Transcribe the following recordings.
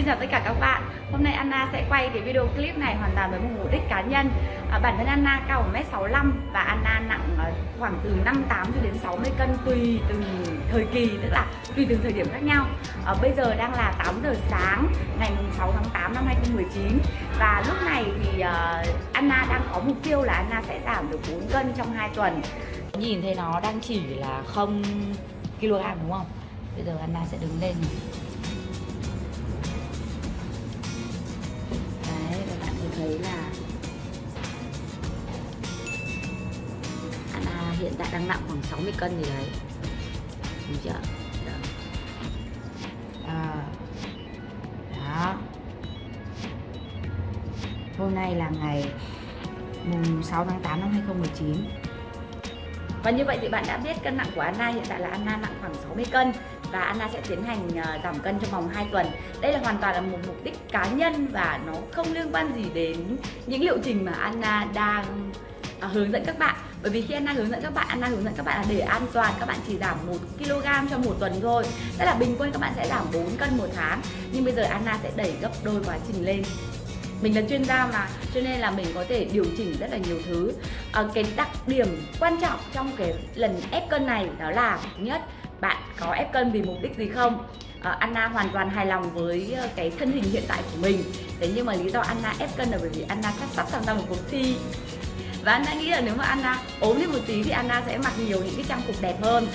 Xin chào tất cả các bạn. Hôm nay Anna sẽ quay cái video clip này hoàn toàn với một mục đích cá nhân. À, Bản thân Anna cao 1m65 và Anna nặng à, khoảng từ 58 cho đến 60 cân tùy từng thời kỳ Tức là tùy từng thời điểm khác nhau. À, Bây giờ đang là 8 giờ sáng ngày 6 tháng 8 năm 2019 Và lúc này thì uh, Anna đang có mục tiêu là Anna sẽ giảm được 4 cân trong 2 tuần. Nhìn thấy nó đang chỉ là 0 kg đúng không? Bây giờ Anna sẽ đứng lên. Tại đang nặng khoảng 60 cân gì đấy Đúng chưa? Đó. À. Đó Hôm nay là ngày mùng 6 tháng 8 năm 2019 và như vậy thì bạn đã biết cân nặng của Anna hiện tại là Anna nặng khoảng 60 cân và Anna sẽ tiến hành ờ, giảm cân trong vòng 2 tuần. Đây là hoàn toàn là một mục đích cá nhân và nó không liên quan gì đến những liệu trình mà Anna đang à, hướng dẫn các bạn bởi vì khi Anna hướng dẫn các bạn Anna hướng dẫn các bạn là để an toàn các bạn chỉ giảm 1 kg trong một tuần thôi. Tức là bình quân các bạn sẽ giảm 4 cân một tháng. Nhưng bây giờ Anna sẽ đẩy gấp đôi quá trình lên. Mình là chuyên gia mà cho nên là mình có thể điều chỉnh rất là nhiều thứ. À, cái đặc điểm quan trọng trong cái lần ép cân này đó là thứ nhất bạn có ép cân vì mục đích gì không? À, Anna hoàn toàn hài lòng với ờ, cái thân hình hiện tại của mình. Thế nhưng mà lý do Anna ép cân là bởi vì Anna sắp tham gia một cuộc thi và anh đã nghĩ là nếu mà Anna ốm lên một tí thì Anna sẽ mặc nhiều những cái trang phục đẹp hơn.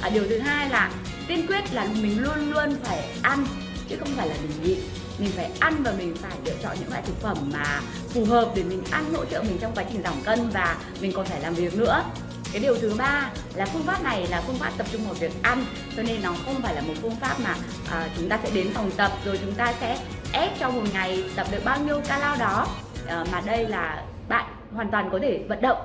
À, điều thứ hai là tiên quyết là mình luôn luôn phải ăn chứ không phải là mình nhịn. Mình phải ăn và mình phải lựa chọn những loại thực phẩm mà phù hợp để mình ăn hỗ trợ mình trong quá trình giảm cân và mình còn phải làm việc nữa. Cái điều thứ ba là phương pháp này là phương pháp tập trung vào việc ăn cho nên nó không phải là một phương pháp mà à, chúng ta sẽ đến phòng tập rồi chúng ta sẽ ép trong một ngày tập được bao nhiêu calo đó. À, mà đây là bạn hoàn toàn có thể vận động.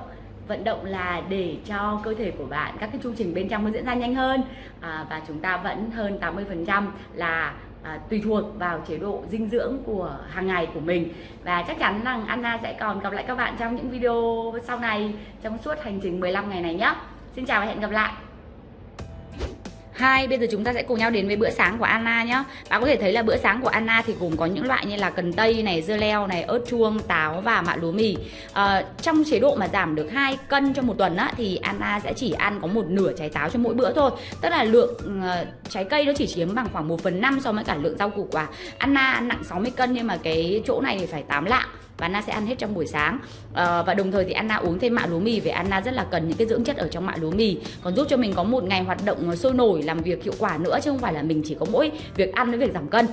Vận động là để cho cơ thể của bạn các cái chu trình bên trong nó diễn ra nhanh hơn. À, và chúng ta vẫn hơn 80% là à, tùy thuộc vào chế độ dinh dưỡng của hàng ngày của mình. Và chắc chắn rằng Anna sẽ còn gặp lại các bạn trong những video sau này trong suốt hành trình 15 ngày này nhé. Xin chào và hẹn gặp lại! Hai, bây giờ chúng ta sẽ cùng nhau đến với bữa sáng của Anna nhé Bạn có thể thấy là bữa sáng của Anna thì gồm có những loại như là cần tây này, dưa leo này, ớt chuông, táo và mạ lúa mì. À, Trong chế độ mà giảm được 2 cân trong một tuần á, thì Anna sẽ chỉ ăn có một nửa trái táo cho mỗi bữa thôi. Tức là lượng uh, trái cây nó chỉ chiếm bằng khoảng 1 phần 5 so với cả lượng rau củ quả. Anna ăn nặng 60 cân nhưng mà cái chỗ này thì phải 8 lạng và Anna sẽ ăn hết trong buổi sáng. À, và đồng thời thì Anna uống thêm mạ lúa mì vì Anna rất là cần những cái dưỡng chất ở trong mạ lúa mì. Còn giúp cho mình có một ngày hoạt động sôi nổi làm việc hiệu quả nữa chứ không phải là mình chỉ có mỗi việc ăn với việc giảm cân.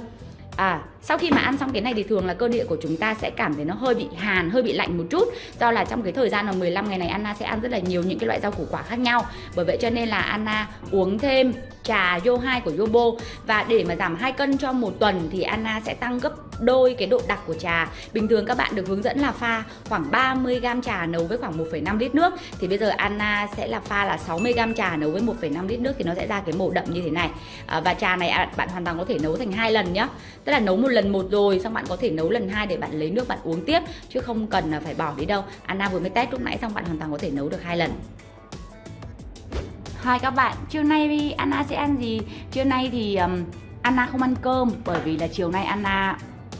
À, sau khi mà ăn xong cái này thì thường là cơ địa của chúng ta sẽ cảm thấy nó hơi bị hàn, hơi bị lạnh một chút. Do là trong cái thời gian là 15 ngày này Anna sẽ ăn rất là nhiều những cái loại rau củ quả khác nhau. Bởi vậy cho nên là Anna uống thêm trà Yo 2 của Yobo. Và để mà giảm 2 cân cho một tuần thì Anna sẽ tăng gấp đôi cái độ đặc của trà. Bình thường các bạn được hướng dẫn là pha khoảng 30g trà nấu với khoảng 1,5 lít nước. Thì bây giờ Anna sẽ là pha là 60g trà nấu với 1,5 lít nước thì nó sẽ ra cái màu đậm như thế này. À, Và trà này à, bạn hoàn toàn có thể nấu thành hai lần nhá. Tức là nấu một lần một rồi xong bạn có thể nấu lần hai để bạn lấy nước bạn uống tiếp Chứ không cần là phải bỏ đi đâu Anna vừa mới test lúc nãy xong bạn hoàn toàn có thể nấu được hai lần Hai các bạn, trưa nay Anna sẽ ăn gì? Trưa nay thì um, Anna không ăn cơm bởi vì là chiều nay Anna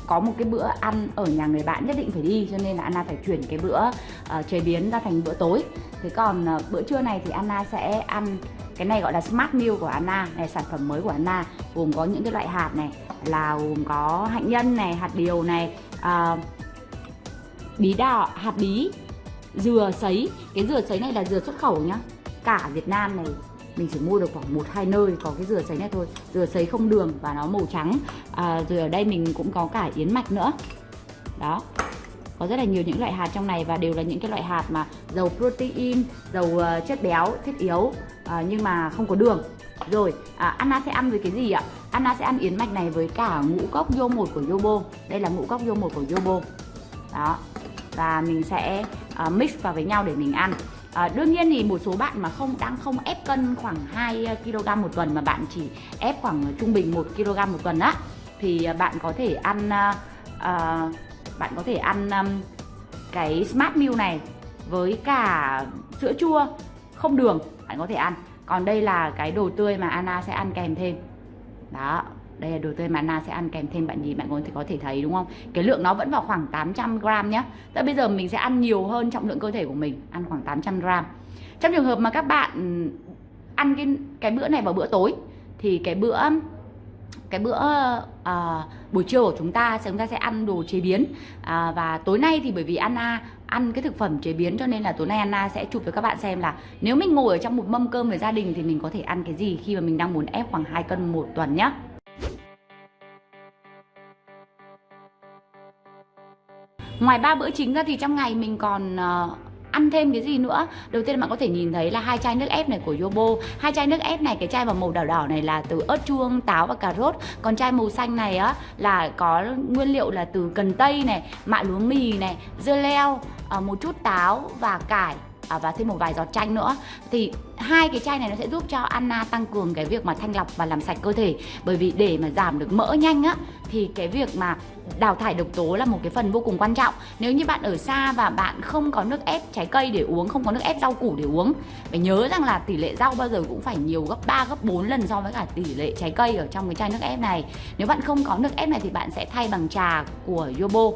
có một cái bữa ăn ở nhà người bạn nhất định phải đi cho nên là Anna phải chuyển cái bữa uh, chế biến ra thành bữa tối. Thế còn uh, bữa trưa này thì Anna sẽ ăn cái này gọi là Smart Meal của Anna này sản phẩm mới của Anna gồm có những cái loại hạt này là gồm có hạnh nhân này hạt điều này uh, bí đỏ hạt bí dừa sấy cái dừa sấy này là dừa xuất khẩu nhá cả Việt Nam này mình chỉ mua được khoảng một hai nơi có cái dừa sấy này thôi. Dừa sấy không đường và nó màu trắng. À, rồi ở đây mình cũng có cả yến mạch nữa. Đó. Có rất là nhiều những loại hạt trong này và đều là những cái loại hạt mà giàu protein giàu uh, chất béo thiết yếu uh, nhưng mà không có đường. Rồi à, Anna sẽ ăn với cái gì ạ? Anna sẽ ăn yến mạch này với cả ngũ cốc vô một của Yobo. Đây là ngũ cốc vô một của Yobo. Đó. Và mình sẽ uh, mix vào với nhau để mình ăn. À, đương nhiên thì một số bạn mà không đang không ép cân khoảng 2 ờ, kg một tuần mà bạn chỉ ép khoảng trung bình 1 kg một tuần á thì ờ, bạn có thể ăn à, bạn có thể ăn um, cái Smart Meal này với cả sữa chua không đường bạn có thể ăn. Còn đây là cái đồ tươi mà Anna sẽ ăn kèm thêm. Đó đây là đồ tươi mà na sẽ ăn kèm thêm bạn gì bạn có thể có thể thấy đúng không? Cái lượng nó vẫn vào khoảng 800 gram nhé Tại bây giờ mình sẽ ăn nhiều hơn trọng lượng cơ thể của mình ăn khoảng 800 gram. Trong trường hợp mà các bạn ăn cái cái bữa này vào bữa tối thì cái bữa cái bữa uh, buổi trưa của chúng ta chúng ta sẽ ăn đồ chế biến. Uh, và tối nay thì bởi vì Anna ăn cái thực phẩm chế biến cho nên là tối nay Anna sẽ chụp cho các bạn xem là nếu mình ngồi ở trong một mâm cơm với gia đình thì mình có thể ăn cái gì khi mà mình đang muốn ép khoảng 2 cân một tuần nhé Ngoài ba bữa chính ra thì trong ngày mình còn uh, ăn thêm cái gì nữa? Đầu tiên bạn có thể nhìn thấy là hai chai nước ép này của Yobo. Hai chai nước ép này cái chai màu đỏ đỏ này là từ ớt chuông táo và cà rốt. Còn chai màu xanh này á là có nguyên liệu là từ cần tây này mạ lúa mì này dưa leo ờ, một chút táo và cải. À, và thêm một vài giọt chanh nữa. Thì hai cái chai này nó sẽ giúp cho Anna tăng cường cái việc mà thanh lọc và làm sạch cơ thể. Bởi vì để mà giảm được mỡ nhanh á, thì cái việc mà đào thải độc tố là một cái phần vô cùng quan trọng. Nếu như bạn ở xa và bạn không có nước ép trái cây để uống, không có nước ép rau củ để uống, phải nhớ rằng là tỷ lệ rau bao giờ cũng phải nhiều gấp 3 gấp 4 lần so với cả tỷ lệ trái cây ở trong cái chai nước ép này. Nếu bạn không có nước ép này thì bạn sẽ thay bằng trà của Yobo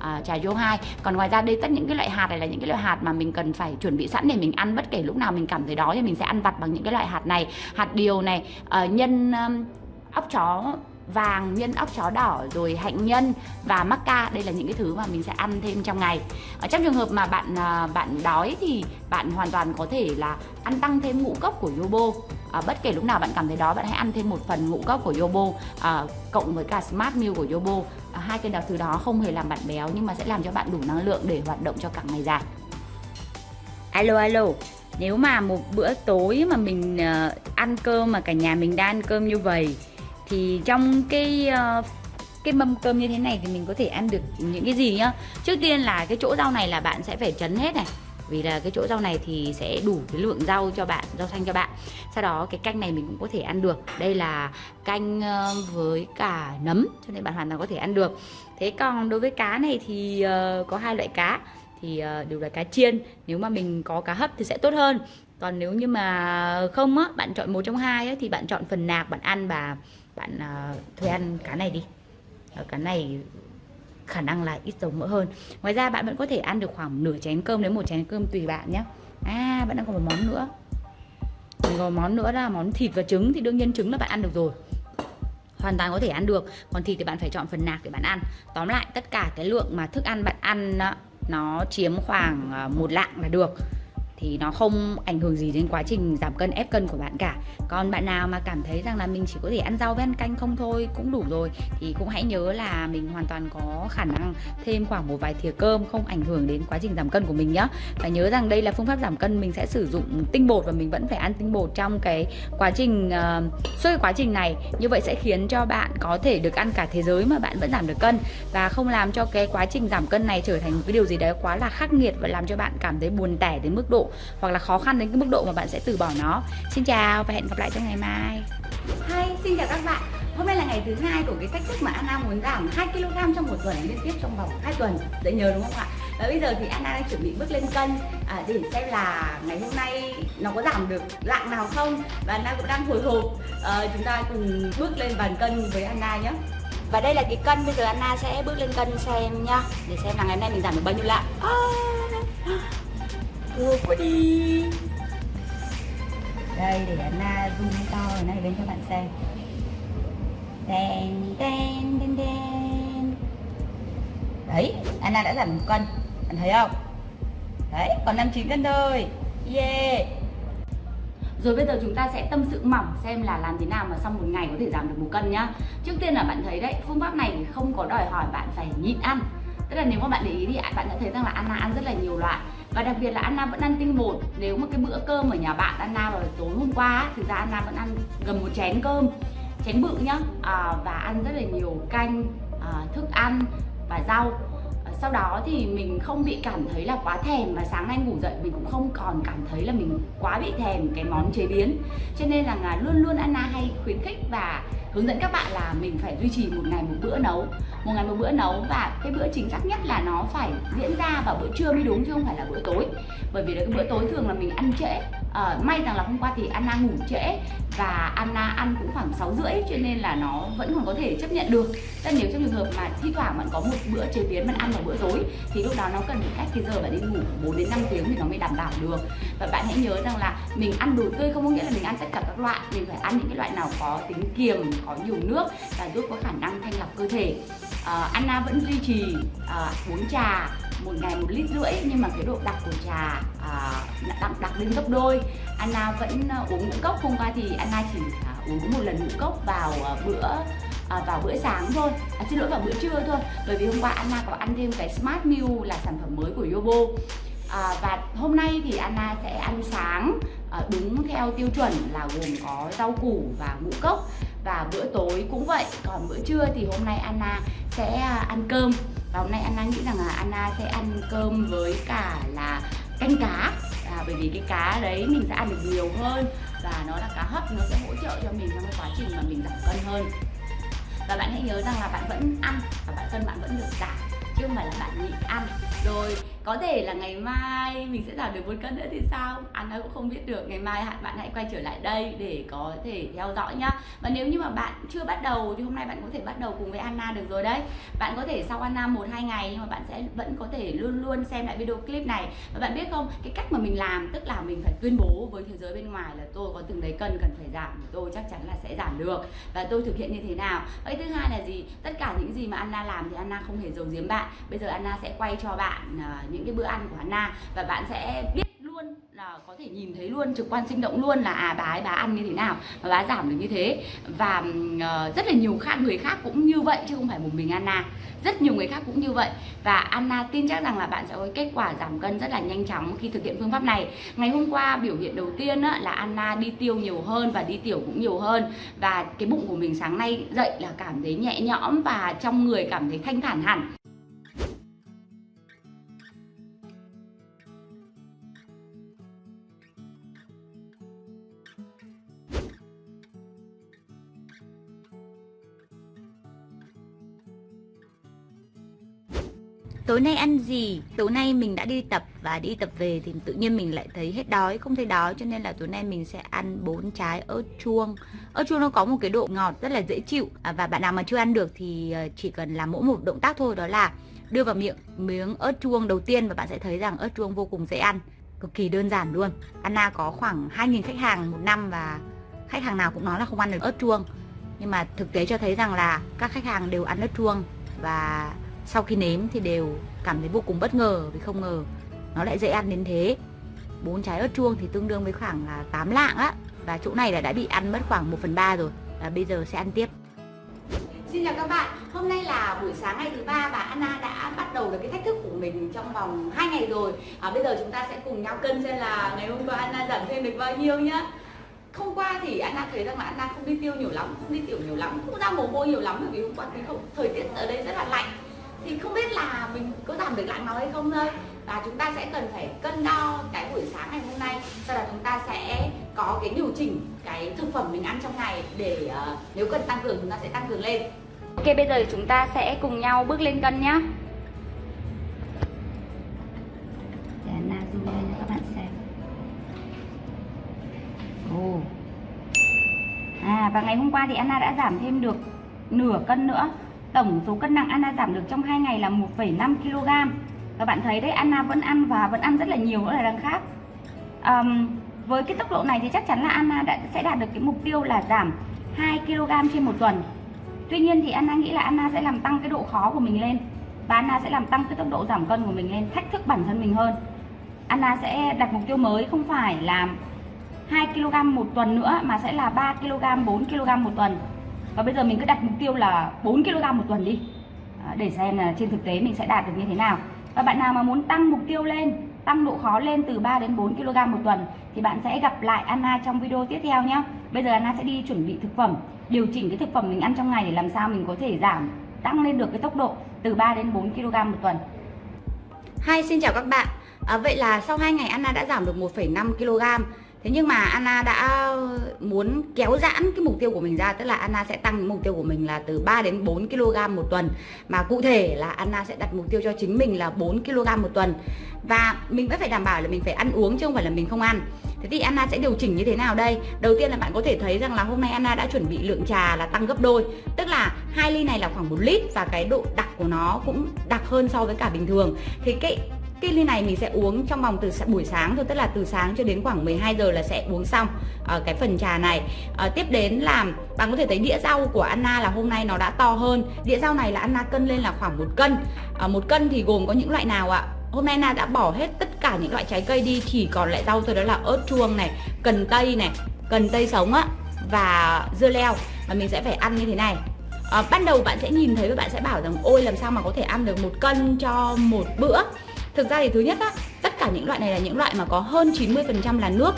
à, trà vô hai. Còn ngoài ra đây tất những cái loại hạt này là những cái loại hạt mà mình cần phải chuẩn bị sẵn để mình ăn bất kể lúc nào mình cảm thấy đói thì mình sẽ ăn vặt bằng những cái loại hạt này. Hạt điều này uh, nhân um, ốc chó vàng nhân ốc chó đỏ rồi hạnh nhân và maca đây là những cái thứ mà mình sẽ ăn thêm trong ngày. Ở trong trường hợp mà bạn à, bạn đói thì bạn hoàn toàn có thể là ăn tăng thêm ngũ cốc của Yobo. À, bất kể lúc nào bạn cảm thấy đó bạn hãy ăn thêm một phần ngũ cốc của Yobo à, cộng với cả Smart Meal của Yobo. À, hai cái đặc thứ đó không hề làm bạn béo nhưng mà sẽ làm cho bạn đủ năng lượng để hoạt động cho cả ngày dài. Alo alo. Nếu mà một bữa tối mà mình uh, ăn cơm mà cả nhà mình đang ăn cơm như vậy thì trong cái uh, cái mâm cơm như thế này thì mình có thể ăn được những cái gì nhá? Trước tiên là cái chỗ rau này là bạn sẽ phải chấn hết này. Vì là cái chỗ rau này thì sẽ đủ cái lượng rau cho bạn rau xanh cho bạn. Sau đó cái canh này mình cũng có thể ăn được. Đây là canh ờ, với cả nấm cho nên bạn hoàn toàn có thể ăn được. Thế còn đối với cá này thì ờ, có hai loại cá. Thì đều là cá chiên. Nếu mà mình có cá hấp thì sẽ tốt hơn. Còn nếu như mà không á bạn chọn một trong hai á, thì bạn chọn phần nạc bạn ăn và bạn ờ, uh, thuê ăn cá này đi. Ở cá này khả năng là ít dầu mỡ hơn. Ngoài ra bạn vẫn có thể ăn được khoảng nửa chén cơm đến một chén cơm tùy bạn nhé à bạn đang còn một món nữa. Còn có món nữa là món thịt và trứng thì đương nhiên trứng là bạn ăn được rồi. Hoàn toàn có thể ăn được. Còn thịt thì bạn phải chọn phần nạc để bạn ăn. Tóm lại tất cả cái lượng mà thức ăn bạn ăn nó chiếm khoảng ờ, một lạng là được thì nó không ảnh hưởng gì đến quá trình giảm cân ép cân của bạn cả. Còn bạn nào mà cảm thấy rằng là mình chỉ có thể ăn rau với ăn canh không thôi cũng đủ rồi thì cũng hãy nhớ là mình hoàn toàn có khả năng thêm khoảng một vài thìa cơm không ảnh hưởng đến quá trình giảm cân của mình nhé và nhớ rằng đây là phương pháp giảm cân mình sẽ sử dụng tinh bột và mình vẫn phải ăn tinh bột trong cái quá trình uh, suốt cái quá trình này. Như vậy sẽ khiến cho bạn có thể được ăn cả thế giới mà bạn vẫn giảm được cân. Và không làm cho cái quá trình giảm cân này trở thành một cái điều gì đấy quá là khắc nghiệt và làm cho bạn cảm thấy buồn tẻ đến mức độ hoặc là khó khăn đến cái mức độ mà bạn sẽ từ bỏ nó. Xin chào và hẹn gặp lại trong ngày mai. Hi, xin chào các bạn. Hôm nay là ngày thứ hai của cái cách thức mà Anna muốn giảm 2 kg trong một tuần liên tiếp trong vòng 2 tuần. Dễ nhớ đúng không ạ? Và bây giờ thì Anna đang chuẩn bị bước lên cân à, để xem là ngày hôm nay nó có giảm được lạng nào không. Và Anna cũng đang hồi hộp à, Chúng ta cùng bước lên bàn cân với Anna nhé. Và đây là cái cân bây giờ Anna sẽ bước lên cân xem nhá để xem là ngày hôm nay mình giảm được bao nhiêu lạng. À! Cua quá đi. Đây để Anna à, zoom to ở này bên cho bạn xem. Đen đen đen đen. Đấy Anna đã giảm một cân bạn thấy không? Đấy còn 59 cân thôi. Yeah. Rồi bây giờ chúng ta sẽ tâm sự mỏng xem là làm thế nào mà sau một ngày có thể giảm được một cân nhá. Trước tiên là bạn thấy đấy, phương pháp này thì không có đòi hỏi bạn phải nhịn ăn. Tức là nếu mà bạn để ý thì bạn sẽ thấy rằng là Anna ăn rất là nhiều loại và đặc biệt là Anna vẫn ăn tinh bột. Nếu mà cái bữa cơm ở nhà bạn Anna vào tối hôm qua thì ra Anna vẫn ăn gần một chén cơm chén bự nhá. À, và ăn rất là nhiều canh à, thức ăn và rau. À, sau đó thì mình không bị cảm thấy là quá thèm và sáng nay ngủ dậy mình cũng không còn cảm thấy là mình quá bị thèm cái món chế biến. Cho nên là à, luôn luôn Anna khuyến khích và hướng dẫn các bạn là mình phải duy trì một ngày một bữa nấu. Một ngày một bữa nấu và cái bữa chính xác nhất là nó phải diễn ra vào bữa trưa mới đúng chứ không phải là bữa tối. Bởi vì là cái bữa tối thường là mình ăn trễ à, may rằng là hôm qua thì Anna ngủ trễ và Anna ăn cũng khoảng 6 rưỡi cho nên là nó vẫn còn có thể chấp nhận được. Tức nếu trong trường hợp mà thi thoảng bạn có một bữa chế biến bạn ăn vào bữa tối thì lúc đó nó cần phải cách cái giờ bạn đi ngủ 4 đến 5 tiếng thì nó mới đảm bảo được. Và bạn hãy nhớ rằng là mình ăn đồ tươi không có nghĩa là mình ăn tất cả các loại mình phải ăn những cái loại nào có tính kiềm có nhiều nước và giúp có khả năng thanh lọc cơ thể. Uh, Anna vẫn duy trì uh, uống trà một ngày một lít rưỡi nhưng mà cái độ đặc của trà à, đặc, đặc lên gấp đôi. Anna vẫn à, uống ngũ cốc hôm qua thì Anna chỉ à, uống một lần ngũ cốc vào à, bữa à, vào bữa sáng thôi. À, xin lỗi vào bữa trưa thôi. Bởi vì hôm qua Anna có ăn thêm cái Smart Meal là sản phẩm mới của Yobo. À, và hôm nay thì Anna sẽ ăn sáng à, đúng theo tiêu chuẩn là gồm có rau củ và ngũ cốc. Và bữa tối cũng vậy còn bữa trưa thì hôm nay Anna sẽ à, ăn cơm và hôm nay Anna nghĩ rằng là Anna sẽ ăn cơm với cả là canh cá. À, bởi vì cái cá đấy mình sẽ ăn được nhiều hơn và nó là cá hấp nó sẽ hỗ trợ cho mình trong cái quá trình mà mình giảm cân hơn. Và bạn hãy nhớ rằng là bạn vẫn ăn và bạn cân bạn vẫn được giảm chứ không phải là bạn nhịn ăn. Rồi có thể là ngày mai mình sẽ giảm được một cân nữa thì sao? À, Anna cũng không biết được. Ngày mai bạn hãy quay trở lại đây để có thể theo dõi nhá. Và nếu như mà bạn chưa bắt đầu thì hôm nay bạn có thể bắt đầu cùng với Anna được rồi đấy. Bạn có thể sau Anna một, hai ngày nhưng mà bạn sẽ vẫn có thể luôn luôn xem lại video clip này. Và bạn biết không, cái cách mà mình làm, tức là mình phải tuyên bố với thế giới bên ngoài là tôi có từng đấy cân, cần phải giảm, tôi chắc chắn là sẽ giảm được. Và tôi thực hiện như thế nào? Cái thứ hai là gì? Tất cả những gì mà Anna làm thì Anna không hề giấu giếm bạn. Bây giờ Anna sẽ quay cho bạn à, những cái bữa ăn của Anna và bạn sẽ biết luôn là có thể nhìn thấy luôn trực quan sinh động luôn là à bà ấy bà ăn như thế nào và bà giảm được như thế. Và uh, rất là nhiều khác người khác cũng như vậy chứ không phải một mình Anna rất nhiều người khác cũng như vậy. Và Anna tin chắc rằng là bạn sẽ có kết quả giảm cân rất là nhanh chóng khi thực hiện phương pháp này. Ngày hôm qua biểu hiện đầu tiên á, là Anna đi tiêu nhiều hơn và đi tiểu cũng nhiều hơn. Và cái bụng của mình sáng nay dậy là cảm thấy nhẹ nhõm và trong người cảm thấy thanh thản hẳn. Tối nay ăn gì? Tối nay mình đã đi tập và đi tập về thì tự nhiên mình lại thấy hết đói không thấy đói cho nên là tối nay mình sẽ ăn bốn trái ớt chuông. Ớt chuông nó có một cái độ ngọt rất là dễ chịu à, và bạn nào mà chưa ăn được thì ờ, chỉ cần làm mỗi một động tác thôi đó là đưa vào miệng miếng ớt chuông đầu tiên và bạn sẽ thấy rằng ớt chuông vô cùng dễ ăn cực kỳ đơn giản luôn. Anna có khoảng 2.000 khách hàng một năm và khách hàng nào cũng nói là không ăn được ớt chuông. Nhưng mà thực tế cho thấy rằng là các khách hàng đều ăn ớt chuông và sau khi nếm thì đều cảm thấy vô cùng bất ngờ vì không ngờ nó lại dễ ăn đến thế. Bốn trái ớt chuông thì tương đương với khoảng là 8 lạng á. Và chỗ này là đã bị ăn mất khoảng 1 phần 3 rồi. Và bây giờ sẽ ăn tiếp. Xin chào các bạn, hôm nay là buổi sáng ngày thứ ba và Anna đã bắt đầu được cái thách thức của mình trong vòng 2 ngày rồi. À, Bây giờ chúng ta sẽ cùng nhau cân xem là ngày hôm qua Anna giảm thêm được bao nhiêu nhá. Hôm qua thì Anna thấy rằng là Anna không đi tiêu nhiều lắm, không đi tiểu nhiều lắm, không ra mồ hôi nhiều lắm bởi vì hôm qua thì không, thời tiết ở đây rất là lạnh thì không biết là mình có giảm được lạnh máu hay không thôi. Và chúng ta sẽ cần phải cân đo cái buổi sáng ngày hôm nay. Sau đó chúng ta sẽ có cái điều chỉnh cái thực phẩm mình ăn trong ngày để uh, nếu cần tăng cường chúng ta sẽ tăng cường lên. Ok bây giờ chúng ta sẽ cùng nhau bước lên cân nhá. Để Anna zoom lên cho các bạn xem. Ồ. À và ngày hôm qua thì Anna đã giảm thêm được nửa cân nữa. Tổng số cân nặng Anna giảm được trong 2 ngày là 1,5 kg. Và bạn thấy đấy Anna vẫn ăn và vẫn ăn rất là nhiều nữa là đằng khác. Um, Với cái tốc độ này thì chắc chắn là Anna đã, sẽ đạt được cái mục tiêu là giảm 2 kg trên một tuần. Tuy nhiên thì Anna nghĩ là Anna sẽ làm tăng cái độ khó của mình lên. Và Anna sẽ làm tăng cái tốc độ giảm cân của mình lên Thách thức bản thân mình hơn. Anna sẽ đặt mục tiêu mới không phải là 2 kg một tuần nữa mà sẽ là 3 kg, 4 kg một tuần và bây giờ mình cứ đặt mục tiêu là 4 kg một tuần đi. À, để xem là trên thực tế mình sẽ đạt được như thế nào. Và bạn nào mà muốn tăng mục tiêu lên tăng độ khó lên từ 3 đến 4 kg một tuần thì bạn sẽ gặp lại Anna trong video tiếp theo nhé bây giờ Anna sẽ đi chuẩn bị thực phẩm điều chỉnh cái thực phẩm mình ăn trong ngày để làm sao mình có thể giảm tăng lên được cái tốc độ từ 3 đến 4 kg một tuần. Hi xin chào các bạn. À, Vậy là sau 2 ngày Anna đã giảm được 1,5 kg. Thế nhưng mà Anna đã muốn kéo giãn cái mục tiêu của mình ra, Tức là Anna sẽ tăng mục tiêu của mình là từ 3 đến 4 kg một tuần. Mà cụ thể là Anna sẽ đặt mục tiêu cho chính mình là 4 kg một tuần. Và mình vẫn phải đảm bảo là mình phải ăn uống chứ không phải là mình không ăn. Thế thì Anna sẽ điều chỉnh như thế nào đây? Đầu tiên là bạn có thể thấy rằng là hôm nay Anna đã chuẩn bị lượng trà là tăng gấp đôi. Tức là hai ly này là khoảng 1 lít và cái độ đặc của nó cũng đặc hơn so với cả bình thường. Thì cái cái ly này mình sẽ uống trong vòng từ buổi sáng thôi tức là từ sáng cho đến khoảng 12 giờ là sẽ uống xong uh, cái phần trà này. À, tiếp đến là bạn có thể thấy đĩa rau của Anna là hôm nay nó đã to hơn. Đĩa rau này là Anna cân lên là khoảng một cân. À, một cân thì gồm có những loại nào ạ? Hôm nay Anna đã bỏ hết tất cả những loại trái cây đi chỉ còn lại rau thôi đó là ớt chuông này cần tây này cần tây sống á và dưa leo. Và mình sẽ phải ăn như thế này. À, ban đầu bạn sẽ nhìn thấy và bạn sẽ bảo rằng ôi làm sao mà có thể ăn được một cân cho một bữa? Thực ra thì thứ nhất á, tất cả những loại này là những loại mà có hơn 90% là nước.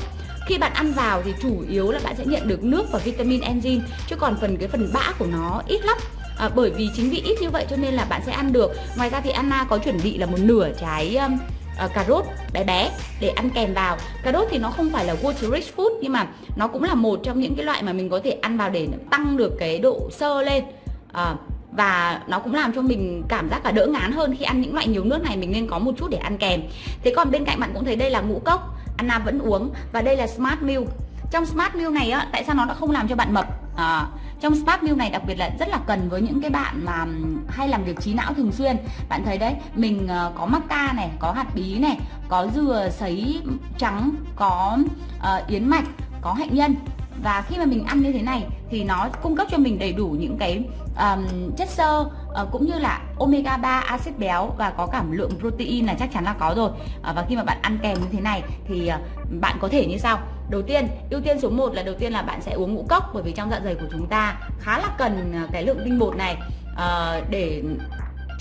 Khi bạn ăn vào thì chủ yếu là bạn sẽ nhận được nước và vitamin enzyme chứ còn phần cái phần bã của nó ít lắm. À, bởi vì chính vì ít như vậy cho nên là bạn sẽ ăn được. Ngoài ra thì Anna có chuẩn bị là một nửa trái um, uh, cà rốt bé bé để ăn kèm vào. Cà rốt thì nó không phải là water rich food nhưng mà nó cũng là một trong những cái loại mà mình có thể ăn vào để tăng được cái độ sơ lên. À, và nó cũng làm cho mình cảm giác là đỡ ngán hơn khi ăn những loại nhiều nước này mình nên có một chút để ăn kèm. Thế còn bên cạnh bạn cũng thấy đây là ngũ cốc Anna vẫn uống và đây là Smart Milk. Trong Smart Milk này á tại sao nó đã không làm cho bạn mập? À, trong Smart Milk này đặc biệt là rất là cần với những cái bạn mà hay làm việc trí não thường xuyên. Bạn thấy đấy mình ờ, có macca này có hạt bí này có dừa sấy trắng có uh, yến mạch có hạnh nhân và khi mà mình ăn như thế này thì nó cung cấp cho mình đầy đủ những cái um, chất xơ uh, cũng như là omega 3 axit béo và có cảm lượng protein là chắc chắn là có rồi. Uh, và khi mà bạn ăn kèm như thế này thì uh, bạn có thể như sau. Đầu tiên ưu tiên số 1 là đầu tiên là bạn sẽ uống ngũ cốc bởi vì trong dạ dày của chúng ta khá là cần cái lượng tinh bột này uh, để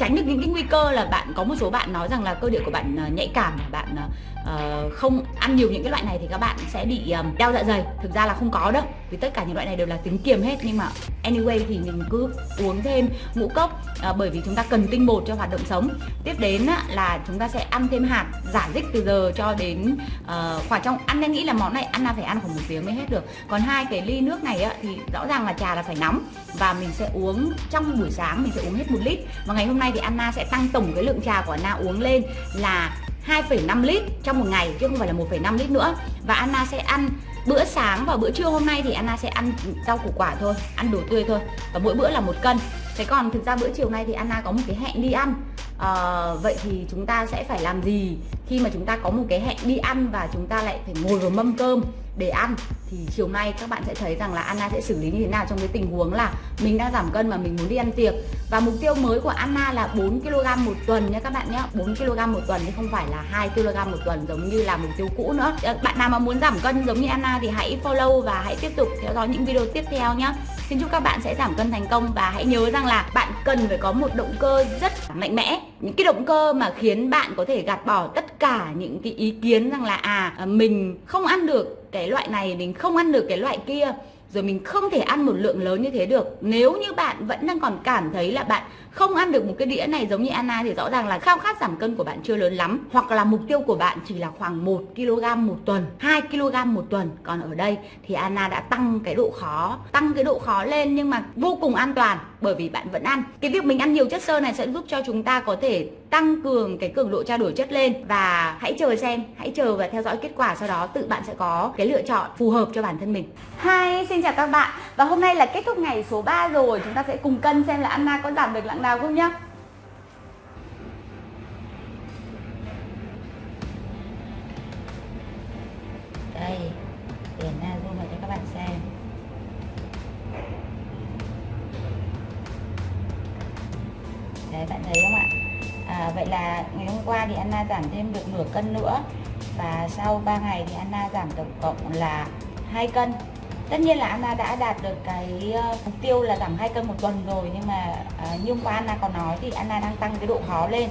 tránh được những cái nguy cơ là bạn có một số bạn nói rằng là cơ địa của bạn ờ, nhạy cảm bạn uh, không ăn nhiều những cái loại này thì các bạn sẽ bị um, đau dạ dày. Thực ra là không có đâu vì tất cả những loại này đều là tính kiềm hết. Nhưng mà anyway thì mình cứ uống thêm ngũ cốc uh, bởi vì chúng ta cần tinh bột cho hoạt động sống. Tiếp đến uh, là chúng ta sẽ ăn thêm hạt giả dích từ giờ cho đến uh, khoảng trong ăn em nghĩ là món này ăn là phải ăn khoảng một tiếng mới hết được. Còn hai cái ly nước này uh, thì rõ ràng là trà là phải nóng. Và mình sẽ uống trong buổi sáng mình sẽ uống hết một lít. Và ngày hôm nay nay thì Anna sẽ tăng tổng cái lượng trà của Anna uống lên là 2,5 lít trong một ngày chứ không phải là 1,5 lít nữa. Và Anna sẽ ăn bữa sáng và bữa trưa hôm nay thì Anna sẽ ăn rau củ quả thôi ăn đồ tươi thôi và mỗi bữa là một cân. Thế còn thực ra bữa chiều nay thì Anna có một cái hẹn đi ăn. À, vậy thì chúng ta sẽ phải làm gì khi mà chúng ta có một cái hẹn đi ăn và chúng ta lại phải ngồi vào mâm cơm? Để ăn. Thì chiều nay các bạn sẽ thấy rằng là Anna sẽ xử lý như thế nào trong cái tình huống là mình đang giảm cân mà mình muốn đi ăn tiệc. Và mục tiêu mới của Anna là 4 kg một tuần nha các bạn nhé. 4 kg một tuần chứ không phải là 2 kg một tuần giống như là mục tiêu cũ nữa. Ờ, bạn nào mà muốn giảm cân giống như Anna thì hãy follow và hãy tiếp tục theo dõi những video tiếp theo nhé. Xin chúc các bạn sẽ giảm cân thành công và hãy nhớ rằng là bạn cần phải có một động cơ rất mạnh mẽ. Những cái động cơ mà khiến bạn có thể gạt bỏ tất cả những cái ý kiến rằng là à mình không ăn được cái loại này, mình không ăn được cái loại kia, rồi mình không thể ăn một lượng lớn như thế được. Nếu như bạn vẫn đang còn cảm thấy là bạn không ăn được một cái đĩa này giống như Anna thì rõ ràng là khao khát giảm cân của bạn chưa lớn lắm. Hoặc là mục tiêu của bạn chỉ là khoảng 1 kg một tuần 2 kg một tuần. Còn ở đây thì Anna đã tăng cái độ khó tăng cái độ khó lên nhưng mà vô cùng an toàn bởi vì bạn vẫn ăn. Cái việc mình ăn nhiều chất xơ này sẽ giúp cho chúng ta có thể tăng cường cái cường độ trao đổi chất lên. Và hãy chờ xem hãy chờ và theo dõi kết quả sau đó tự bạn sẽ có cái lựa chọn phù hợp cho bản thân mình. Hi, xin chào các bạn. Và hôm nay là kết thúc ngày số 3 rồi. Chúng ta sẽ cùng cân xem là Anna có giảm được nặng nào không nhá? Đây tiền na zoom vào cho các bạn xem. Đấy bạn thấy không ạ? À, vậy là ngày hôm qua thì Anna giảm thêm được nửa cân nữa và sau 3 ngày thì Anna giảm tổng cộng là hai cân tất nhiên là Anna đã đạt được cái ờ, mục tiêu là giảm 2 cân một tuần rồi, nhưng mà ờ, như hôm qua Anna còn nói thì Anna đang tăng cái độ khó lên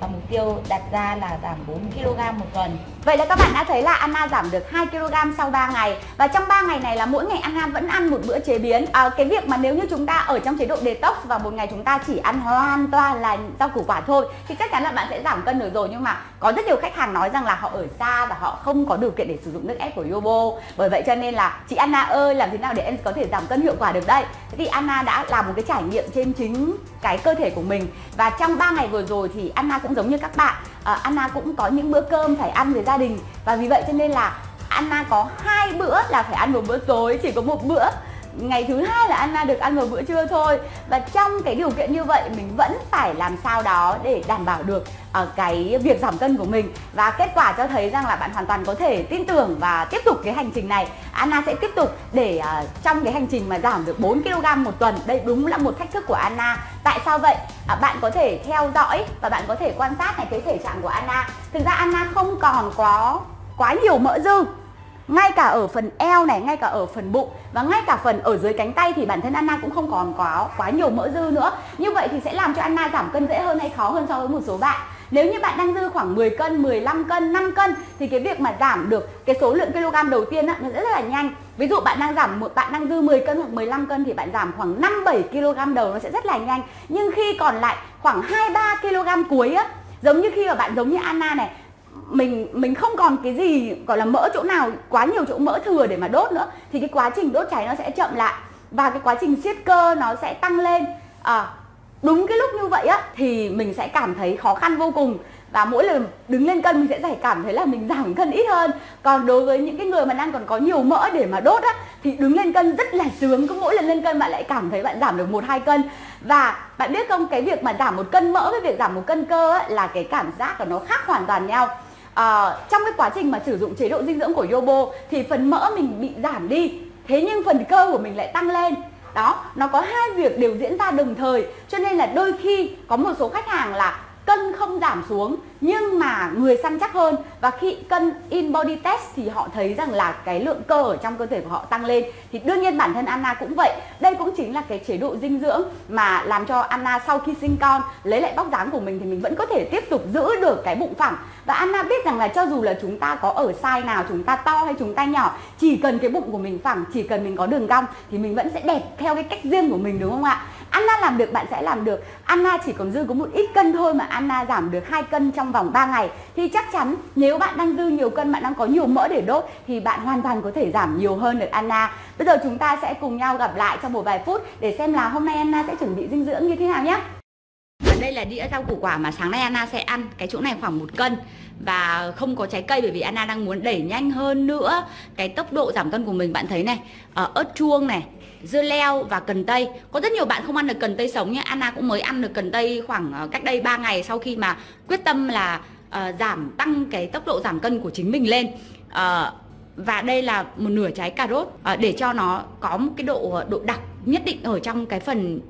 và mục tiêu đặt ra là giảm 4 kg một tuần. Vậy là các bạn đã thấy là Anna giảm được 2 kg sau 3 ngày và trong 3 ngày này là mỗi ngày Anna vẫn ăn một bữa chế biến. À, cái việc mà nếu như chúng ta ở trong chế độ detox và một ngày chúng ta chỉ ăn hoàn toàn là rau củ quả thôi thì chắc chắn là bạn sẽ giảm cân được rồi nhưng mà có rất nhiều khách hàng nói rằng là họ ở xa và họ không có điều kiện để sử dụng nước ép của Yobo. Bởi vậy cho nên là chị Anna ơi làm thế nào để em có thể giảm cân hiệu quả được đây? Thế thì Anna đã làm một cái trải nghiệm trên chính cái cơ thể của mình và trong 3 ngày vừa rồi thì Anna cũng giống như các bạn uh, Anna cũng có những bữa cơm phải ăn với gia đình. Và vì vậy cho nên là Anna có hai bữa là phải ăn một bữa tối chỉ có một bữa ngày thứ hai là Anna được ăn vào bữa trưa thôi. Và trong cái điều kiện như vậy mình vẫn phải làm sao đó để đảm bảo được ở cái việc giảm cân của mình. Và kết quả cho thấy rằng là bạn hoàn toàn có thể tin tưởng và tiếp tục cái hành trình này. Anna sẽ tiếp tục để uh, trong cái hành trình mà giảm được 4 kg một tuần. Đây đúng là một thách thức của Anna. Tại sao vậy? À, bạn có thể theo dõi và bạn có thể quan sát này cái thể trạng của Anna. Thực ra Anna không còn có quá nhiều mỡ dư ngay cả ở phần eo này, ngay cả ở phần bụng và ngay cả phần ở dưới cánh tay thì bản thân Anna cũng không còn quá quá nhiều mỡ dư nữa. Như vậy thì sẽ làm cho Anna giảm cân dễ hơn hay khó hơn so với một số bạn. Nếu như bạn đang dư khoảng 10 cân, 15 cân, 5 cân thì cái việc mà giảm được cái số lượng kg đầu tiên á, nó rất là nhanh. Ví dụ bạn đang giảm một bạn đang dư 10 cân hoặc 15 cân thì bạn giảm khoảng 5 7 kg đầu nó sẽ rất là nhanh. Nhưng khi còn lại khoảng 2 3 kg cuối á, giống như khi mà bạn giống như Anna này mình mình không còn cái gì gọi là mỡ chỗ nào quá nhiều chỗ mỡ thừa để mà đốt nữa thì cái quá trình đốt cháy nó sẽ chậm lại và cái quá trình siết cơ nó sẽ tăng lên. À, đúng cái lúc như vậy á thì mình sẽ cảm thấy khó khăn vô cùng và mỗi lần đứng lên cân mình sẽ giải cảm thấy là mình giảm cân ít hơn. Còn đối với những cái người mà đang còn có nhiều mỡ để mà đốt á thì đứng lên cân rất là sướng cứ mỗi lần lên cân bạn lại cảm thấy bạn giảm được một hai cân. Và bạn biết không cái việc mà giảm một cân mỡ với việc giảm một cân cơ á, là cái cảm giác của nó khác hoàn toàn nhau à, trong cái quá trình mà sử dụng chế độ dinh dưỡng của Yobo thì phần mỡ mình bị giảm đi. Thế nhưng phần cơ của mình lại tăng lên. Đó nó có hai việc đều diễn ra đồng thời cho nên là đôi khi có một số khách hàng là cân không giảm xuống, nhưng mà người săn chắc hơn. Và khi cân in body test thì họ thấy rằng là cái lượng cơ ở trong cơ thể của họ tăng lên. Thì đương nhiên bản thân Anna cũng vậy. Đây cũng chính là cái chế độ dinh dưỡng mà làm cho Anna sau khi sinh con, lấy lại vóc dáng của mình thì mình vẫn có thể tiếp tục giữ được cái bụng phẳng. Và Anna biết rằng là cho dù là chúng ta có ở size nào, chúng ta to hay chúng ta nhỏ, chỉ cần cái bụng của mình phẳng, chỉ cần mình có đường cong thì mình vẫn sẽ đẹp theo cái cách riêng của mình, đúng không ạ? Anna làm được bạn sẽ làm được. Anna chỉ còn dư có một ít cân thôi mà Anna giảm được hai cân trong vòng 3 ngày. Thì chắc chắn nếu bạn đang dư nhiều cân bạn đang có nhiều mỡ để đốt thì bạn hoàn toàn có thể giảm nhiều hơn được Anna. Bây giờ chúng ta sẽ cùng nhau gặp lại trong một vài phút để xem là hôm nay Anna sẽ chuẩn bị dinh dưỡng như thế nào nhé. Đây là đĩa rau củ quả mà sáng nay Anna sẽ ăn. Cái chỗ này khoảng một cân Và không có trái cây bởi vì Anna đang muốn đẩy nhanh hơn nữa Cái tốc độ giảm cân của mình. Bạn thấy này uh, ớt chuông này dưa leo và cần tây. Có rất nhiều bạn không ăn được cần tây sống nhé. Anna cũng mới ăn được cần tây khoảng ờ, cách đây 3 ngày sau khi mà quyết tâm là uh, giảm tăng cái tốc độ giảm cân của chính mình lên. Uh, và đây là một nửa trái cà rốt. Uh, để cho nó có một cái độ độ đặc nhất định ở trong cái phần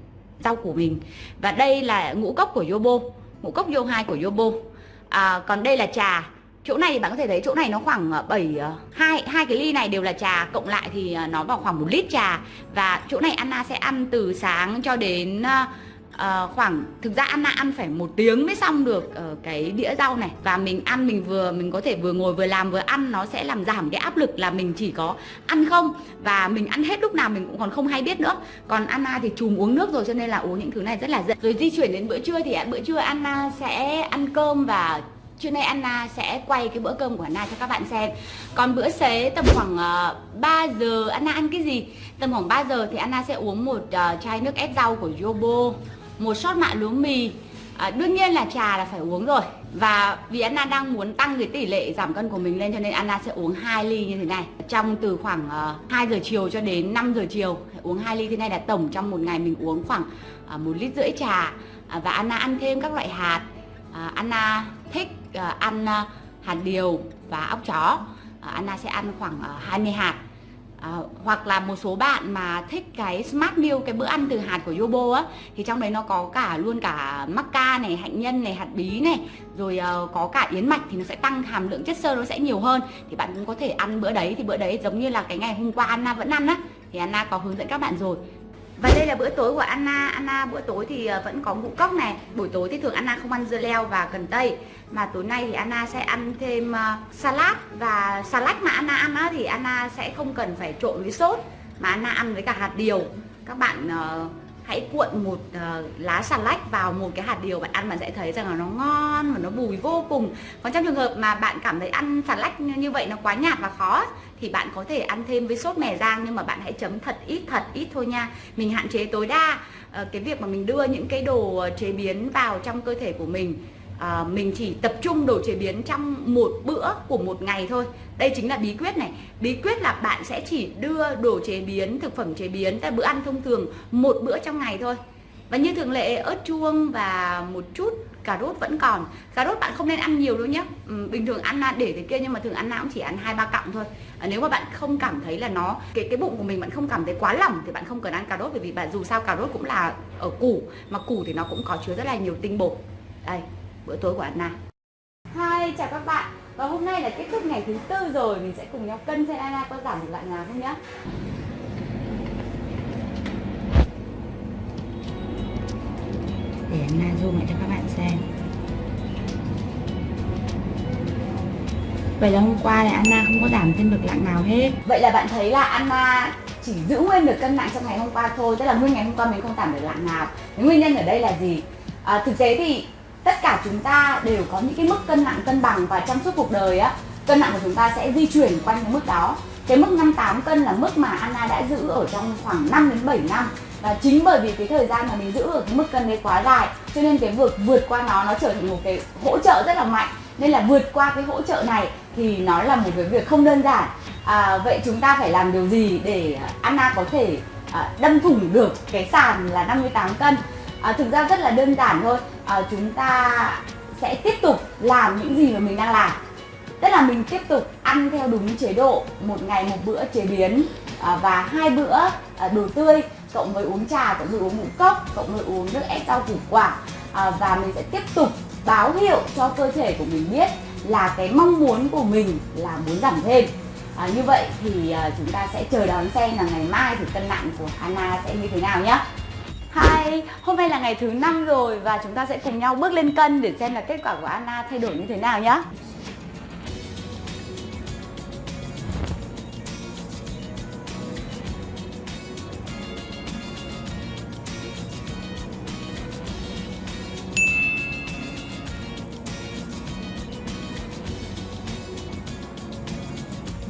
rau của mình. Và đây là ngũ cốc của Yobo ngũ cốc Yo 2 của Yobo. Uh, còn đây là trà chỗ này bạn có thể thấy chỗ này nó khoảng ờ, 7 ờ, hai hai cái ly này đều là trà cộng lại thì ờ, nó vào khoảng một lít trà. Và chỗ này Anna sẽ ăn từ sáng cho đến uh, khoảng thực ra Anna ăn phải một tiếng mới xong được uh, cái đĩa rau này. Và mình ăn mình vừa mình có thể vừa ngồi vừa làm vừa ăn nó sẽ làm giảm cái áp lực là mình chỉ có ăn không. Và mình ăn hết lúc nào mình cũng còn không hay biết nữa. Còn Anna thì chùm uống nước rồi cho nên là uống những thứ này rất là dễ. Rồi di chuyển đến bữa trưa thì bữa trưa Anna sẽ ăn cơm và Trưa nay Anna sẽ quay cái bữa cơm của Anna cho các bạn xem. Còn bữa xế tầm khoảng ờ, uh, 3 giờ Anna ăn cái gì? Tầm khoảng 3 giờ thì Anna sẽ uống một uh, chai nước ép rau của Yobo Một shot mạ lúa mì. À, Đương nhiên là trà là phải uống rồi. Và vì Anna đang muốn tăng cái tỷ lệ giảm cân của mình lên Cho nên Anna sẽ uống 2 ly như thế này. Trong từ khoảng uh, 2 giờ chiều cho đến 5 giờ chiều Uống 2 ly. Thế này là tổng trong một ngày mình uống khoảng uh, 1 lít rưỡi trà. Uh, Và Anna ăn thêm các loại hạt. Uh, Anna thích ờ, ăn ờ, hạt điều và ốc chó. Ờ, Anna sẽ ăn khoảng 20 hạt. À, hoặc là một số bạn mà thích cái smart meal cái bữa ăn từ hạt của Yobo á thì trong đấy nó có cả luôn cả maca này hạnh nhân này hạt bí này rồi uh, có cả yến mạch thì nó sẽ tăng hàm lượng chất xơ nó sẽ nhiều hơn. Thì bạn cũng có thể ăn bữa đấy thì bữa đấy giống như là cái ngày hôm qua Anna vẫn ăn á thì Anna có hướng dẫn các bạn rồi và đây là bữa tối của Anna. Anna, bữa tối thì ờ, vẫn có ngũ cốc này. Buổi tối thì thường Anna không ăn dưa leo và cần tây. Mà tối nay thì Anna sẽ ăn thêm ờ, salad. Và salad mà Anna ăn thì Anna sẽ không cần phải trộn với sốt, Mà Anna ăn với cả hạt điều. Các bạn ờ, hãy cuộn một uh, lá xà lách vào một cái hạt điều bạn ăn bạn sẽ thấy rằng là nó ngon và nó bùi vô cùng. Còn trong trường hợp mà bạn cảm thấy ăn xà lách như vậy nó quá nhạt và khó thì bạn có thể ăn thêm với sốt mè rang nhưng mà bạn hãy chấm thật ít thật ít thôi nha. Mình hạn chế tối đa uh, cái việc mà mình đưa những cái đồ ờ, chế biến vào trong cơ thể của mình à, mình chỉ tập trung đồ chế biến trong một bữa của một ngày thôi. Đây chính là bí quyết này. Bí quyết là bạn sẽ chỉ đưa đồ chế biến thực phẩm chế biến tại bữa ăn thông thường một bữa trong ngày thôi. Và như thường lệ ớt chuông và một chút cà rốt vẫn còn. Cà rốt bạn không nên ăn nhiều đâu nhé. Ừ, bình thường ăn để thế kia nhưng mà thường ăn nào cũng chỉ ăn hai ba cọng thôi. À, nếu mà bạn không cảm thấy là nó cái cái bụng của mình bạn không cảm thấy quá lỏng thì bạn không cần ăn cà rốt bởi vì bạn dù sao cà rốt cũng là ở củ mà củ thì nó cũng có chứa rất là nhiều tinh bột. Đây bữa tối của Anna Hi chào các bạn. Và hôm nay là kết thúc ngày thứ tư rồi. Mình sẽ cùng nhau cân xem Anna có giảm được lại nào không nhé để Anna zoom lại cho các bạn xem. Vậy là hôm qua thì Anna không có giảm thêm được nặng nào hết. Vậy là bạn thấy là Anna chỉ giữ nguyên được cân nặng trong ngày hôm qua thôi. Tức là nguyên ngày hôm qua mình không giảm được nặng nào. Nguyên nhân ở đây là gì? À, thực tế thì tất cả chúng ta đều có những cái mức cân nặng cân bằng và trong suốt cuộc đời á cân nặng của chúng ta sẽ di chuyển quanh cái mức đó. Cái mức 58 cân là mức mà Anna đã giữ ở trong khoảng 5 đến 7 năm. Và chính bởi vì cái thời gian mà mình giữ ở cái mức cân đấy quá dài cho nên cái vượt vượt qua nó nó trở thành một cái hỗ trợ rất là mạnh. Nên là vượt qua cái hỗ trợ này thì nó là một cái việc không đơn giản. À, vậy chúng ta phải làm điều gì để Anna có thể à, đâm thủng được cái sàn là 58 cân? À, thực ra rất là đơn giản thôi. À, chúng ta sẽ tiếp tục làm những gì mà mình đang làm. Tức là mình tiếp tục ăn theo đúng chế độ một ngày một bữa chế biến à, và hai bữa à, đồ tươi cộng với uống trà cộng với uống ngũ cốc cộng với uống nước ép rau củ quả. À, và mình sẽ tiếp tục báo hiệu cho cơ thể của mình biết là cái mong muốn của mình là muốn giảm thêm. À, như vậy thì à, chúng ta sẽ chờ đón xem là ngày mai thì cân nặng của Anna sẽ như thế nào nhé Hi, hôm nay là ngày thứ năm rồi và chúng ta sẽ cùng nhau bước lên cân để xem là kết quả của Anna thay đổi như thế nào nhé.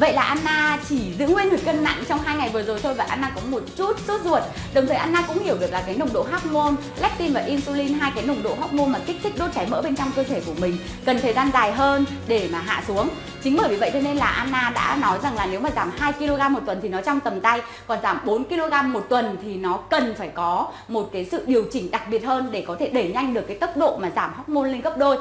Vậy là Anna chỉ giữ nguyên được cân nặng trong hai ngày vừa rồi thôi và Anna có một chút sốt ruột. Đồng thời Anna cũng hiểu được là cái nồng độ hormone, leptin và insulin hai cái nồng độ hormone mà kích thích đốt cháy mỡ bên trong cơ thể của mình cần thời gian dài hơn để mà hạ xuống. Chính bởi vì vậy cho nên là Anna đã nói rằng là nếu mà giảm 2 kg một tuần thì nó trong tầm tay, còn giảm 4 kg một tuần thì nó cần phải có một cái sự điều chỉnh đặc biệt hơn để có thể đẩy nhanh được cái tốc độ mà giảm hormone lên gấp đôi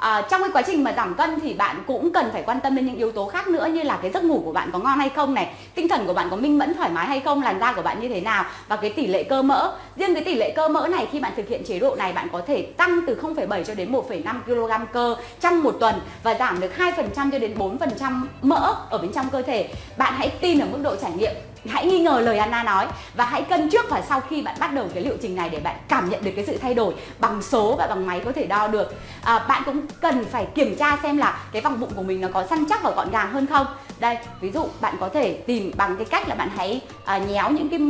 à, trong cái quá trình mà giảm cân thì bạn cũng cần phải quan tâm đến những yếu tố khác nữa như là cái giấc ngủ của bạn có ngon hay không này tinh thần của bạn có minh mẫn thoải mái hay không làn da của bạn như thế nào và cái tỷ lệ cơ mỡ. Riêng cái tỷ lệ cơ mỡ này khi bạn thực hiện chế độ này bạn có thể tăng từ 0,7 cho đến 1,5 kg cơ trong một tuần và giảm được 2% cho đến 4% mỡ ở bên trong cơ thể. Bạn hãy tin ở mức độ trải nghiệm hãy nghi ngờ lời Anna nói và hãy cân trước và sau khi bạn bắt đầu cái liệu trình này để bạn cảm nhận được cái sự thay đổi bằng số và bằng máy có thể đo được. À, bạn cũng cần phải kiểm tra xem là cái vòng bụng của mình nó có săn chắc và gọn gàng hơn không. Đây ví dụ bạn có thể tìm bằng cái cách là bạn hãy à, nhéo những cái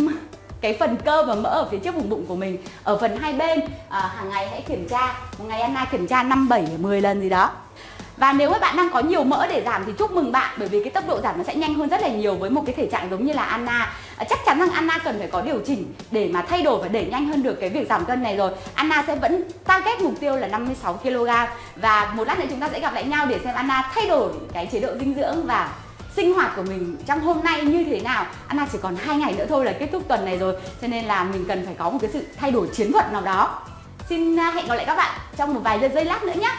cái phần cơ và mỡ ở phía trước vùng bụng của mình ở phần hai bên. À, hàng ngày hãy kiểm tra. Một ngày Anna kiểm tra 5, 7, 10 lần gì đó và nếu các bạn đang có nhiều mỡ để giảm thì chúc mừng bạn bởi vì cái tốc độ giảm nó sẽ nhanh hơn rất là nhiều với một cái thể trạng giống như là Anna. À, chắc chắn rằng Anna cần phải có điều chỉnh để mà thay đổi và đẩy nhanh hơn được cái việc giảm cân này rồi. Anna sẽ vẫn target mục tiêu là 56 kg và một lát nữa chúng ta sẽ gặp lại nhau để xem Anna thay đổi cái chế độ dinh dưỡng và sinh hoạt của mình trong hôm nay như thế nào Anna chỉ còn hai ngày nữa thôi là kết thúc tuần này rồi cho nên là mình cần phải có một cái sự thay đổi chiến thuật nào đó xin à, hẹn gặp lại các bạn trong một vài giây lát nữa nhé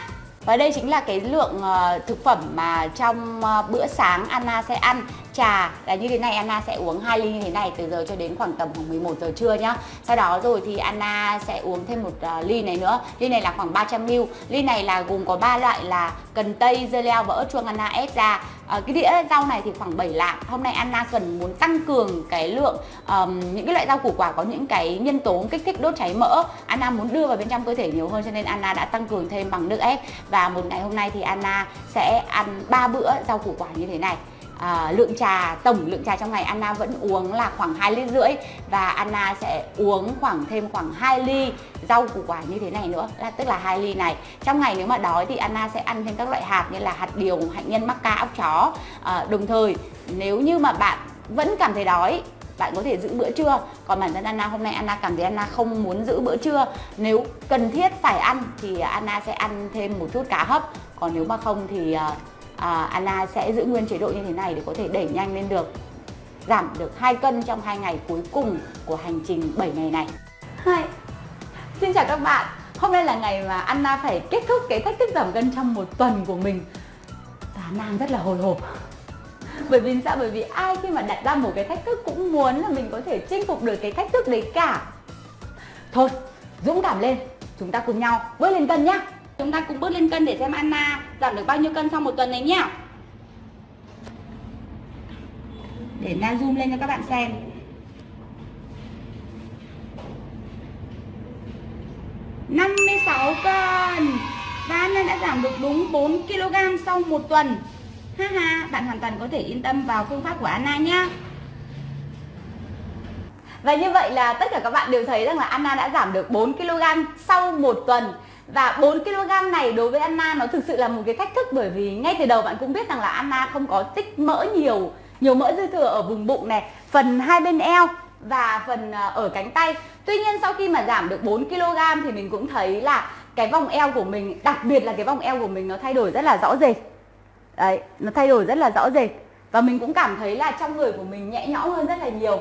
và đây chính là cái lượng ờ, thực phẩm mà trong ờ, bữa sáng Anna sẽ ăn. Trà. Là như thế này Anna sẽ uống hai ly như thế này từ giờ cho đến khoảng tầm khoảng 11 giờ trưa nhá. Sau đó rồi thì Anna sẽ uống thêm một uh, ly này nữa. Ly này là khoảng 300ml Ly này là gồm có ba loại là cần tây, dưa leo và ớt chuông Anna ép ra. À, Cái đĩa rau này thì khoảng 7 lạng. Hôm nay Anna cần muốn tăng cường cái lượng um, những cái loại rau củ quả có những cái nhân tố kích thích đốt cháy mỡ. Anna muốn đưa vào bên trong cơ thể nhiều hơn cho nên Anna đã tăng cường thêm bằng nước ép. Và một ngày hôm nay thì Anna sẽ ăn 3 bữa rau củ quả như thế này à, lượng trà tổng lượng trà trong ngày Anna vẫn uống là khoảng 2 lít rưỡi và Anna sẽ uống khoảng thêm khoảng 2 ly rau củ quả như thế này nữa là tức là hai ly này. Trong ngày nếu mà đói thì Anna sẽ ăn thêm các loại hạt như là hạt điều hạnh nhân mắc ca ốc chó. À, đồng thời nếu như mà bạn vẫn cảm thấy đói bạn có thể giữ bữa trưa. Còn bản thân Anna hôm nay Anna cảm thấy Anna không muốn giữ bữa trưa. Nếu cần thiết phải ăn thì Anna sẽ ăn thêm một chút cá hấp. Còn nếu mà không thì ờ, à, Anna sẽ giữ nguyên chế độ như thế này để có thể đẩy nhanh lên được giảm được 2 cân trong 2 ngày cuối cùng của hành trình 7 ngày này. Hi. Xin chào các bạn. Hôm nay là ngày mà Anna phải kết thúc cái thách thức giảm cân trong một tuần của mình. Và nàng rất là hồi hộp. Bởi vì sao? Bởi vì ai khi mà đặt ra một cái thách thức cũng muốn là mình có thể chinh phục được cái thách thức đấy cả. Thôi, dũng cảm lên. Chúng ta cùng nhau bước lên cân nhá. Chúng ta cùng bước lên cân để xem Anna giảm được bao nhiêu cân sau một tuần này nhá. để na zoom lên cho các bạn xem năm mươi sáu cân và Anna đã giảm được đúng 4 kg sau một tuần ha ha, bạn hoàn toàn có thể yên tâm vào phương pháp của Anna nhé. và như vậy là tất cả các bạn đều thấy rằng là Anna đã giảm được 4 kg sau một tuần và 4 kg này đối với Anna nó thực sự là một cái thách thức bởi vì ngay từ đầu bạn cũng biết rằng là Anna không có tích mỡ nhiều nhiều mỡ dư thừa ở vùng bụng này, phần hai bên eo và phần ờ, ở cánh tay. Tuy nhiên sau khi mà giảm được 4 kg thì mình cũng thấy là cái vòng eo của mình, đặc biệt là cái vòng eo của mình nó thay đổi rất là rõ rệt. Đấy, nó thay đổi rất là rõ rệt. Và mình cũng cảm thấy là trong người của mình nhẹ nhõm hơn rất là nhiều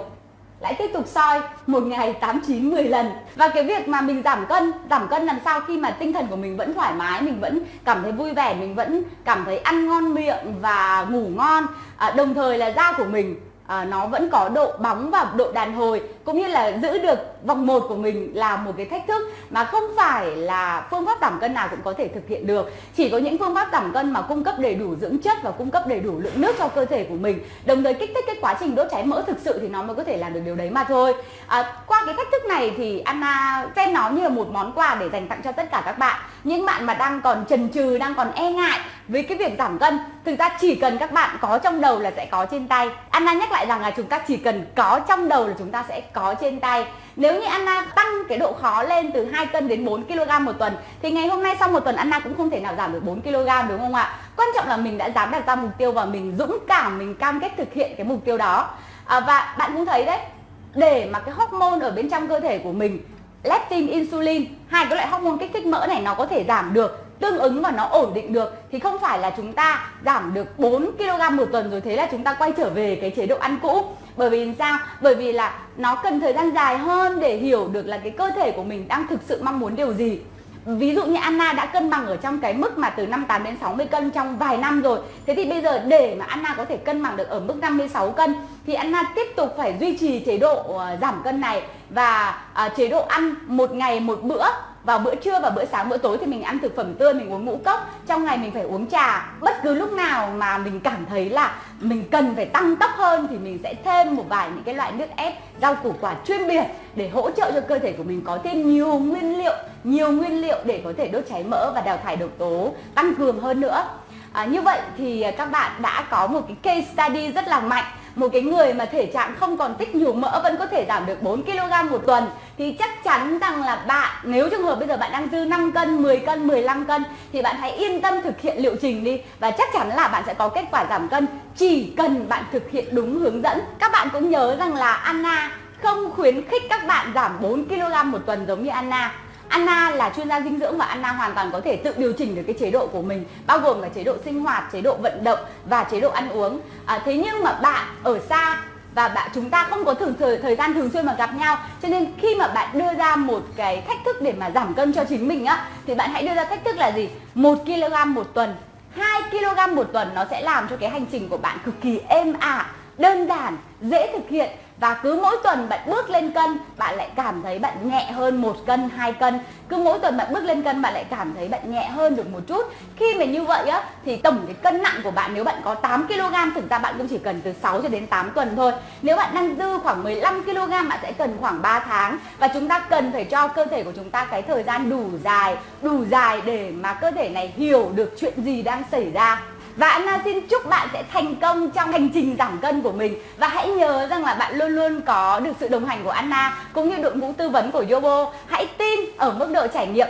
lại tiếp tục soi một ngày 8 9 10 lần. Và cái việc mà mình giảm cân, giảm cân làm sao khi mà tinh thần của mình vẫn thoải mái, mình vẫn cảm thấy vui vẻ, mình vẫn cảm thấy ăn ngon miệng và ngủ ngon. À, đồng thời là da của mình à, nó vẫn có độ bóng và độ đàn hồi cũng như là giữ được vòng một của mình là một cái thách thức mà không phải là phương pháp giảm cân nào cũng có thể thực hiện được. Chỉ có những phương pháp giảm cân mà cung cấp đầy đủ dưỡng chất và cung cấp đầy đủ lượng nước cho cơ thể của mình đồng thời kích thích cái quá trình đốt cháy mỡ thực sự thì nó mới có thể làm được điều đấy mà thôi. À, qua cái thách thức này thì Anna xem nó như là một món quà để dành tặng cho tất cả các bạn. Những bạn mà đang còn chần chừ đang còn e ngại với cái việc giảm cân thực ra chỉ cần các bạn có trong đầu là sẽ có trên tay. Anna nhắc lại rằng là chúng ta chỉ cần có trong đầu là chúng ta sẽ có trên tay. Nếu như Anna tăng cái độ khó lên từ 2 cân đến 4 kg một tuần thì ngày hôm nay sau một tuần Anna cũng không thể nào giảm được 4 kg đúng không ạ? Quan trọng là mình đã dám đặt ra mục tiêu và mình dũng cảm mình cam kết thực hiện cái mục tiêu đó. À, và bạn cũng thấy đấy để mà cái hormone ở bên trong cơ thể của mình leptin insulin hai cái loại hormone kích thích mỡ này nó có thể giảm được tương ứng và nó ổn định được thì không phải là chúng ta giảm được 4 kg một tuần rồi thế là chúng ta quay trở về cái chế độ ăn cũ. Bởi vì sao? Bởi vì là nó cần thời gian dài hơn để hiểu được là cái cơ thể của mình đang thực sự mong muốn điều gì. Ví dụ như Anna đã cân bằng ở trong cái mức mà từ 58 đến 60 cân trong vài năm rồi. Thế thì bây giờ để mà Anna có thể cân bằng được ở mức 56 cân Thì Anna tiếp tục phải duy trì chế độ ờ, giảm cân này. Và à, chế độ ăn một ngày một bữa vào bữa trưa và bữa sáng bữa tối thì mình ăn thực phẩm tươi mình uống ngũ cốc. Trong ngày mình phải uống trà. Bất cứ lúc nào mà mình cảm thấy là mình cần phải tăng tốc hơn thì mình sẽ thêm một vài những cái loại nước ép rau củ quả chuyên biệt để hỗ trợ cho cơ thể của mình có thêm nhiều nguyên liệu nhiều nguyên liệu để có thể đốt cháy mỡ và đào thải độc tố tăng cường hơn nữa. À, như vậy thì ờ, các bạn đã có một cái case study rất là mạnh một cái người mà thể trạng không còn tích nhiều mỡ vẫn có thể giảm được 4 kg một tuần thì chắc chắn rằng là bạn nếu trường hợp bây giờ bạn đang dư 5 cân, 10 cân, 15 cân thì bạn hãy yên tâm thực hiện liệu trình đi và chắc chắn là bạn sẽ có kết quả giảm cân chỉ cần bạn thực hiện đúng hướng dẫn. Các bạn cũng nhớ rằng là Anna không khuyến khích các bạn giảm 4 kg một tuần giống như Anna Anna là chuyên gia dinh dưỡng và Anna hoàn toàn có thể tự điều chỉnh được cái chế độ của mình bao gồm là chế độ sinh hoạt, chế độ vận động và chế độ ăn uống. À, thế nhưng mà bạn ở xa và bạn chúng ta không có thường thời, thời gian thường xuyên mà gặp nhau cho nên khi mà bạn đưa ra một cái thách thức để mà giảm cân cho chính mình á thì bạn hãy đưa ra thách thức là gì? Một kg một tuần. 2 kg một tuần nó sẽ làm cho cái hành trình của bạn cực kỳ êm ả đơn giản dễ thực hiện và cứ mỗi tuần bạn bước lên cân, bạn lại cảm thấy bạn nhẹ hơn một cân, hai cân. Cứ mỗi tuần bạn bước lên cân, bạn lại cảm thấy bạn nhẹ hơn được một chút. Khi mà như vậy á, thì tổng cái cân nặng của bạn, nếu bạn có 8 kg thực ra bạn cũng chỉ cần từ 6 cho đến 8 tuần thôi. Nếu bạn đang dư khoảng 15 kg bạn sẽ cần khoảng 3 tháng. Và chúng ta cần phải cho cơ thể của chúng ta cái thời gian đủ dài đủ dài để mà cơ thể này hiểu được chuyện gì đang xảy ra và Anna xin chúc bạn sẽ thành công trong hành trình giảm cân của mình. Và hãy nhớ rằng là bạn luôn luôn có được sự đồng hành của Anna, Cũng như đội ngũ tư vấn của Yobo. Hãy tin ở mức độ trải nghiệm.